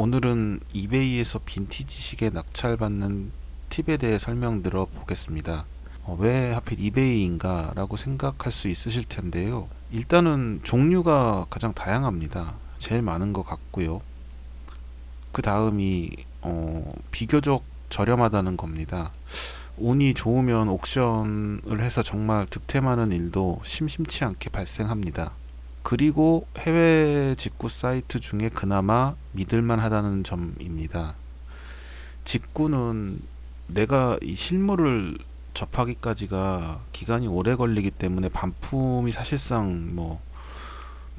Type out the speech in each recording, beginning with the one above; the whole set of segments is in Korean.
오늘은 이베이에서 빈티지 시계 낙찰받는 팁에 대해 설명드려 보겠습니다. 어, 왜 하필 이베이인가 라고 생각할 수 있으실 텐데요. 일단은 종류가 가장 다양합니다. 제일 많은 것 같고요. 그 다음이 어, 비교적 저렴하다는 겁니다. 운이 좋으면 옥션을 해서 정말 득템하는 일도 심심치 않게 발생합니다. 그리고 해외 직구 사이트 중에 그나마 믿을만 하다는 점입니다. 직구는 내가 이 실물을 접하기까지가 기간이 오래 걸리기 때문에 반품이 사실상 뭐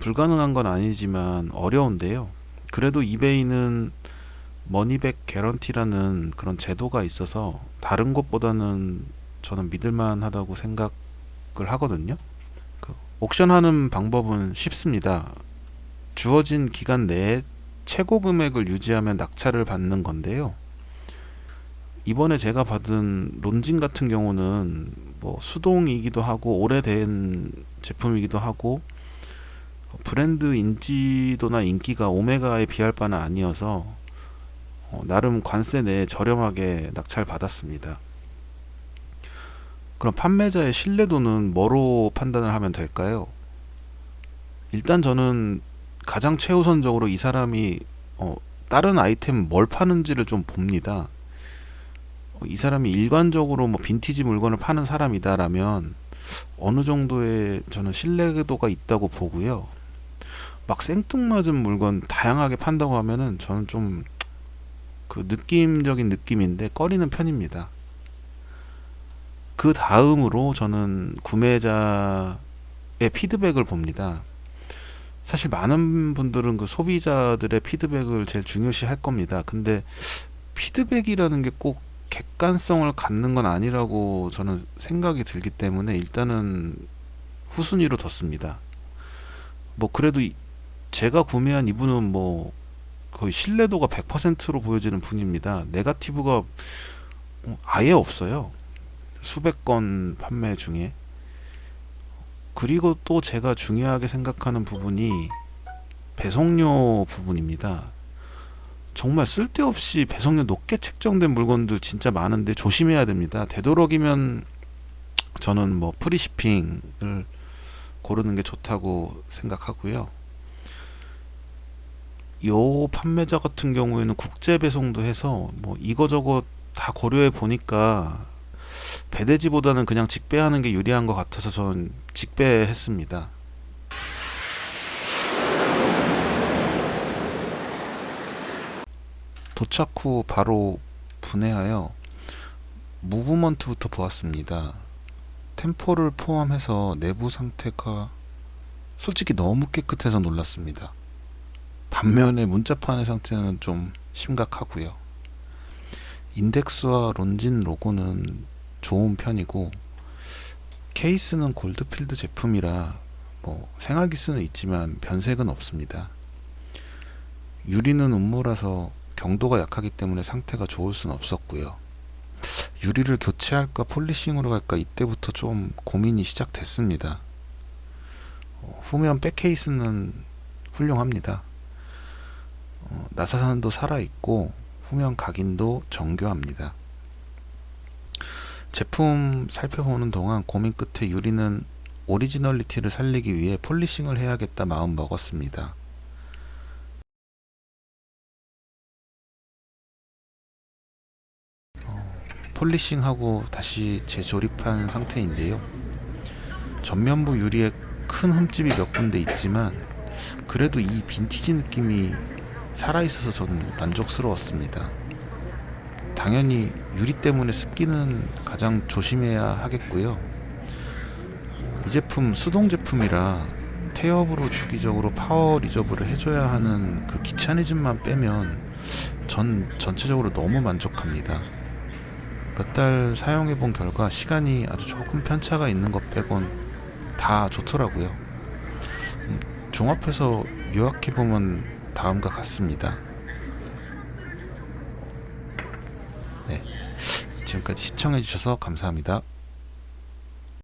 불가능한 건 아니지만 어려운데요. 그래도 이베이는 머니백 개런티라는 그런 제도가 있어서 다른 곳보다는 저는 믿을만 하다고 생각을 하거든요. 그 옥션하는 방법은 쉽습니다. 주어진 기간 내에 최고 금액을 유지하면 낙찰을 받는 건데요. 이번에 제가 받은 론진 같은 경우는 뭐 수동이기도 하고 오래된 제품이기도 하고 브랜드 인지도나 인기가 오메가에 비할 바는 아니어서 어, 나름 관세 내에 저렴하게 낙찰 받았습니다. 그럼 판매자의 신뢰도는 뭐로 판단을 하면 될까요? 일단 저는 가장 최우선적으로 이 사람이 어, 다른 아이템 뭘 파는지를 좀 봅니다. 어, 이 사람이 일관적으로 뭐 빈티지 물건을 파는 사람이다라면 어느 정도의 저는 신뢰도가 있다고 보고요. 막 생뚱맞은 물건 다양하게 판다고 하면은 저는 좀 그 느낌적인 느낌인데 꺼리는 편입니다. 그 다음으로 저는 구매자의 피드백을 봅니다. 사실 많은 분들은 그 소비자들의 피드백을 제일 중요시 할 겁니다. 근데 피드백이라는 게 꼭 객관성을 갖는 건 아니라고 저는 생각이 들기 때문에 일단은 후순위로 뒀습니다. 뭐 그래도 제가 구매한 이분은 뭐 거의 신뢰도가 100%로 보여지는 분입니다. 네가티브가 아예 없어요. 수백 건 판매 중에 그리고 또 제가 중요하게 생각하는 부분이 배송료 부분입니다. 정말 쓸데없이 배송료 높게 책정된 물건들 진짜 많은데 조심해야 됩니다. 되도록이면 저는 뭐 프리시핑을 고르는 게 좋다고 생각하고요. 요 판매자 같은 경우에는 국제 배송도 해서 뭐 이거저거 다 고려해 보니까 배대지보다는 그냥 직배하는 게 유리한 것 같아서 저는 직배했습니다. 도착 후 바로 분해하여 무브먼트부터 보았습니다. 템포를 포함해서 내부 상태가 솔직히 너무 깨끗해서 놀랐습니다. 반면에 문자판의 상태는 좀 심각하고요. 인덱스와 론진 로고는 좋은 편이고 케이스는 골드필드 제품이라 뭐 생활기스는 있지만 변색은 없습니다. 유리는 음모라서 경도가 약하기 때문에 상태가 좋을 순 없었고요. 유리를 교체할까 polishing으로 갈까 이때부터 좀 고민이 시작됐습니다. 어, 후면 back case는 훌륭합니다. 어, 나사산도 살아있고 후면 각인도 정교합니다. 제품 살펴보는 동안 고민 끝에 유리는 오리지널리티를 살리기 위해 polishing을 해야겠다 마음 먹었습니다. 어, polishing하고 다시 재조립한 상태인데요. 전면부 유리에 큰 흠집이 몇 군데 있지만 그래도 이 빈티지 느낌이 살아있어서 저는 만족스러웠습니다. 당연히 유리 때문에 습기는 가장 조심해야 하겠고요. 이 제품 수동 제품이라 태엽으로 주기적으로 power reserve를 해줘야 하는 그 귀차니즘만 빼면 전 전체적으로 너무 만족합니다. 몇 달 사용해 본 결과 시간이 아주 조금 편차가 있는 것 빼곤 다 좋더라고요. 음, 종합해서 요약해 보면 다음과 같습니다. 네, 지금까지 시청해주셔서 감사합니다.